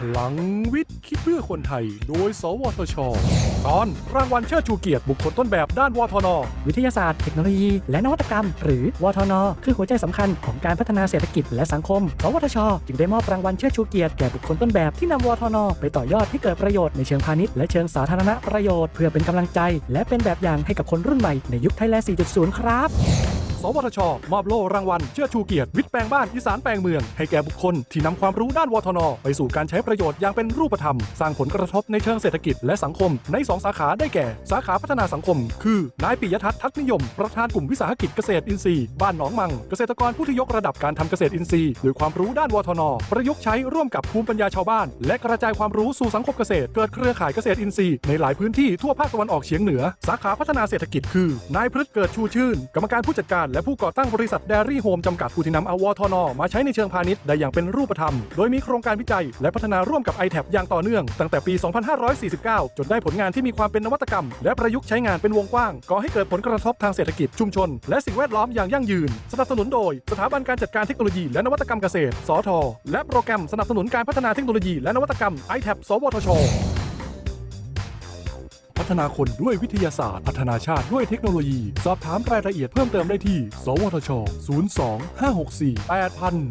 พลังวิทย์ คิดเพื่อคนไทย โดย สวทช ตอนรางวัลเชิดชูเกียรติบุคคลต้นแบบด้านวทน วิทยาศาสตร์ เทคโนโลยี และนวัตกรรม หรือวทน คือหัวใจสำคัญของการพัฒนาเศรษฐกิจและสังคม สวทช จึงได้มอบรางวัลเชิดชูเกียรติแก่บุคคลต้นแบบที่นำวทน ไปต่อยอดให้เกิดประโยชน์ในเชิงพาณิชย์และเชิงสาธารณประโยชน์เพื่อเป็นกำลังใจ และเป็นแบบอย่างให้กับคนรุ่นใหม่ในยุคไทยแลนด์4.0 ครับ วทช มอบโล่รางวัล เชิดชูเกียรติวิทย์แปลงบ้านอีสานแปลงเมือง ให้แก่บุคคลที่นำความรู้ด้านวทน ไปสู่การใช้ประโยชน์อย่างเป็นรูปธรรม สร้างผลกระทบในเชิงเศรษฐกิจและสังคม ใน 2 สาขาได้แก่ สาขาพัฒนาสังคม คือนายปิยทัศน์ทัศนิยม ประธานกลุ่มวิสาหกิจเกษตรอินทรีย์บ้านหนองมัง เกษตรกรผู้ที่ยกระดับการทำเกษตรอินทรีย์ด้วยความรู้ด้านวทน ประยุกต์ใช้ร่วมกับภูมิปัญญาชาวบ้าน และกระจายความรู้สู่สังคมเกษตร เกิดเครือข่ายเกษตรอินทรีย์ในหลายพื้นที่ทั่วภาคตะวันออกเฉียงเหนือ สาขาพัฒนาเศรษฐกิจคือนายพฤฒิ เกิดชูชื่น กรรมการผู้จัดการและผู้ก่อตั้งบริษัท d ดรี่โฮมจำกัดผู้ที่นำเอาวทน มาใช้ในเชิงพาณิชย์ได้อย่างเป็นรูปธรรม โดยมีโครงการวิจัย และพัฒนาร่วมกับ i t a b อย่างต่อเนื่อง ตั้งแต่ปี 2549 จนได้ผลงานที่มีความเป็นนวัตกรรม และประยุกต์ใช้งานเป็นวงกว้างก่อให้เกิดผลกระทบทางเศรษฐกิจชุมชน และสิ่งแวดล้อมอย่างยั่งยืน สนับสนุนโดย สถาบันการจัดการเทคโนโลยีและนวัตกรรมเกษตร สท และโปรแกรมสนับสนุนการพัฒนาเทคโนโลยีและนวัตกรรม i t a b สวทช ฒนาคนด้วยวิทยาศาสตร์ พัฒนาชาติด้วยเทคโนโลยี สอบถามรายละเอียดเพิ่มเติมได้ที่ สวทช 02 564 8000